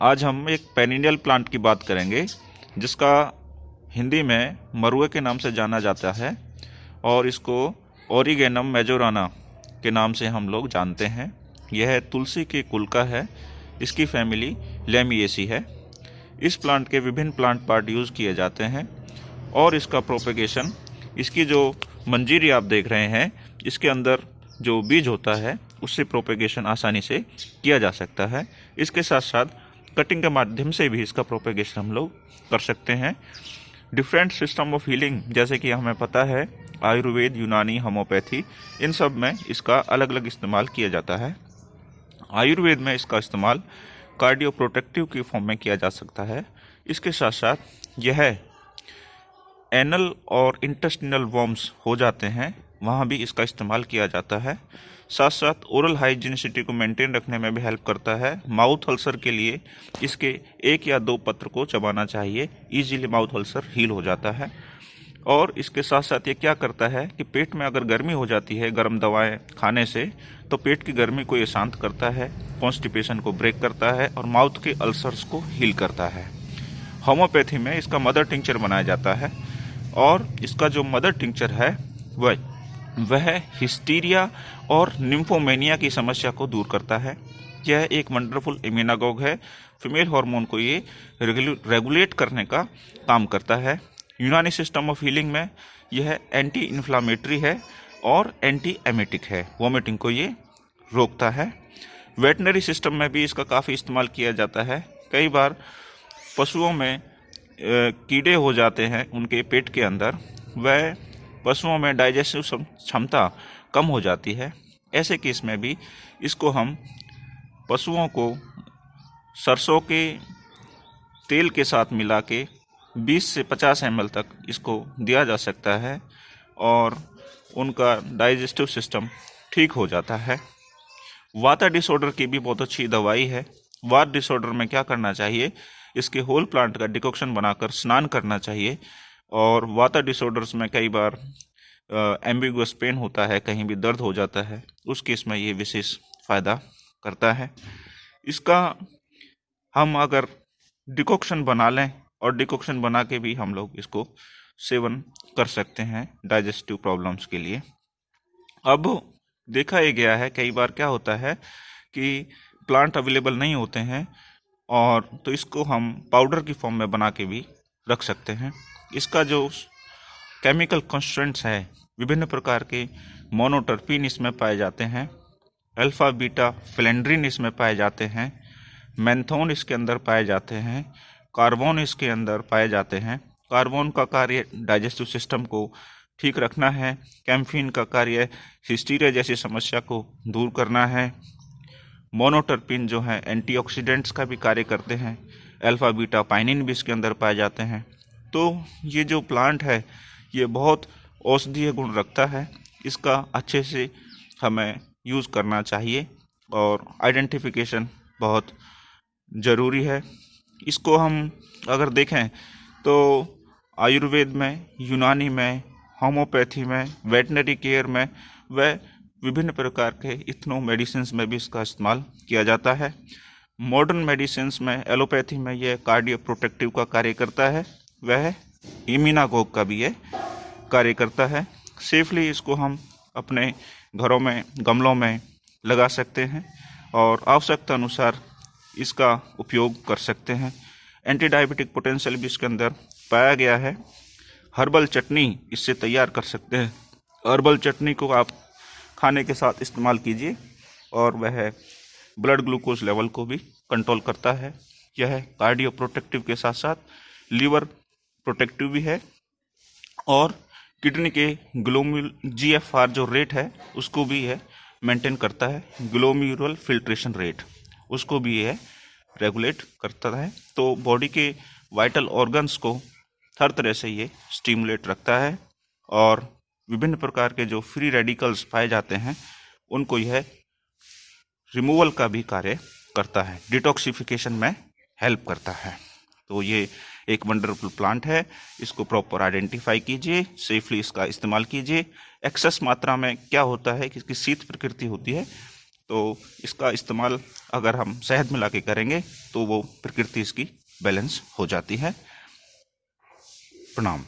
आज हम एक पेनिनियल प्लांट की बात करेंगे, जिसका हिंदी में मरुए के नाम से जाना जाता है, और इसको ओरिगेनम मेजोराना के नाम से हम लोग जानते हैं। यह तुलसी के कुल का है, इसकी फैमिली लेमिएसी है। इस प्लांट के विभिन्न प्लांट पार्ट यूज़ किए जाते हैं, और इसका प्रोपेगेशन, इसकी जो मंजीरी आप देख रहे हैं, इसके अंदर जो बीज होता है, उससे प्रोपेगेशन आसानी से किया जा सकता है। इसके साथ साथ कटिंग के माध्यम से भी इसका प्रोपेगेशन हम लोग कर सकते हैं। डिफरेंट सिस्टम ऑफ़ हीलिंग जैसे कि हमें पता है, आयुर्वेद, यूनानी होम्योपैथी इन सब में इसका अलग अलग इस्तेमाल किया जाता है। आयुर्वेद में इसका इस्तेमाल कार्डियो प्रोटेक्टिव की फॉर्म में किया जा सकता है। इसके साथ साथ यह एनल और इंटेस्टिनल वॉर्म्स हो जाते हैं। वहाँ भी इसका इस्तेमाल किया जाता है। साथ साथ ओरल हाइजीनिसिटी को मेंटेन रखने में भी हेल्प करता है। माउथ अल्सर के लिए इसके एक या दो पत्र को चबाना चाहिए। इजीली माउथ अल्सर हील हो जाता है। और इसके साथ साथ ये क्या करता है कि पेट में अगर गर्मी हो जाती है, गर्म दवाएँ खाने से तो पेट की गर्मी को ये शांत करता है कॉन्स्टिपेशन को ब्रेक करता है और माउथ के अल्सर्स को हील करता है। होम्योपैथी में इसका मदर टिंचर बनाया जाता है। और इसका जो मदर टिंचर है, वह वह हिस्टीरिया और निम्फोमेनिया की समस्या को दूर करता है। यह एक वंडरफुल इम्यूनागोग है। फीमेल हार्मोन को ये रेगुलेट करने का काम करता है। यूनानी सिस्टम ऑफ़ हीलिंग में यह एंटी इन्फ्लामेटरी है और एंटी एमेटिक है। वोमिटिंग को ये रोकता है। वेटनरी सिस्टम में भी इसका काफ़ी इस्तेमाल किया जाता है। कई बार पशुओं में कीड़े हो जाते हैं उनके पेट के अंदर। वह पशुओं में डाइजेस्टिव क्षमता कम हो जाती है। ऐसे केस में भी इसको हम पशुओं को सरसों के तेल के साथ मिला के 20 से 50 एम तक इसको दिया जा सकता है और उनका डाइजेस्टिव सिस्टम ठीक हो जाता है। वाता डिसऑर्डर की भी बहुत अच्छी दवाई है। वात डिसऑर्डर में क्या करना चाहिए? इसके होल प्लांट का डिकॉक्शन बनाकर स्नान करना चाहिए। और वाता डिसऑर्डर्स में कई बार एम्बिगस पेन होता है, कहीं भी दर्द हो जाता है, उस केस में ये विशेष फ़ायदा करता है। इसका हम अगर डिकॉक्शन बना लें और डिकॉक्शन बना के भी हम लोग इसको सेवन कर सकते हैं डाइजेस्टिव प्रॉब्लम्स के लिए। अब देखा ही गया है, कई बार क्या होता है कि प्लांट अवेलेबल नहीं होते हैं और तो इसको हम पाउडर की फॉर्म में बना के भी रख सकते हैं। इसका जो केमिकल कॉन्स्टेंट्स है, विभिन्न प्रकार के मोनोटर्पिन इसमें पाए जाते हैं अल्फ़ा बीटा फ्लेंड्रिन इसमें पाए जाते हैं मैंथोन इसके अंदर पाए जाते हैं कार्बन इसके अंदर पाए जाते हैं। कार्बन का कार्य डाइजेस्टिव सिस्टम को ठीक रखना है कैम्फिन का कार्य हिस्टीरिया जैसी समस्या को दूर करना है। मोनोटर्पिन जो है एंटीऑक्सीडेंट्स का भी कार्य करते हैं अल्फ़ा बीटा पाइनिन भी इसके अंदर पाए जाते हैं। तो ये जो प्लांट है, ये बहुत औषधीय गुण रखता है। इसका अच्छे से हमें यूज़ करना चाहिए और आइडेंटिफिकेशन बहुत ज़रूरी है। इसको हम अगर देखें तो आयुर्वेद में, यूनानी में, होम्योपैथी में वेटनरी केयर में व विभिन्न प्रकार के इथनो मेडिसिन में भी इसका इस्तेमाल किया जाता है। मॉडर्न मेडिसिन में एलोपैथी में यह कार्डियो प्रोटेक्टिव का कार्य करता है। वह इमिनागोग का भी ये कार्य करता है। सेफली इसको हम अपने घरों में, गमलों में लगा सकते हैं और आवश्यकता अनुसार इसका उपयोग कर सकते हैं। एंटी डायबिटिक पोटेंशियल भी इसके अंदर पाया गया है। हर्बल चटनी इससे तैयार कर सकते हैं। हर्बल चटनी को आप खाने के साथ इस्तेमाल कीजिए और वह ब्लड ग्लूकोज लेवल को भी कंट्रोल करता है। यह कार्डियो प्रोटेक्टिव के साथ साथ लीवर प्रोटेक्टिव भी है और किडनी के ग्लोम्यूल जी एफ़ आर जो रेट है, उसको भी है मेंटेन करता है ग्लोम्यूरल फिल्ट्रेशन रेट उसको भी है रेगुलेट करता है। तो बॉडी के वाइटल ऑर्गन्स को हर तरह से ये स्टिमुलेट रखता है और विभिन्न प्रकार के जो फ्री रेडिकल्स पाए जाते हैं, उनको यह रिमूवल का भी कार्य करता है डिटॉक्सिफिकेशन में हेल्प करता है। तो ये एक वंडरफुल प्लांट है। इसको प्रॉपर आइडेंटिफाई कीजिए सेफली इसका इस्तेमाल कीजिए। एक्सेस मात्रा में क्या होता है कि इसकी शीत प्रकृति होती है तो इसका इस्तेमाल अगर हम शहद मिला के करेंगे तो वो प्रकृति इसकी बैलेंस हो जाती है। प्रणाम।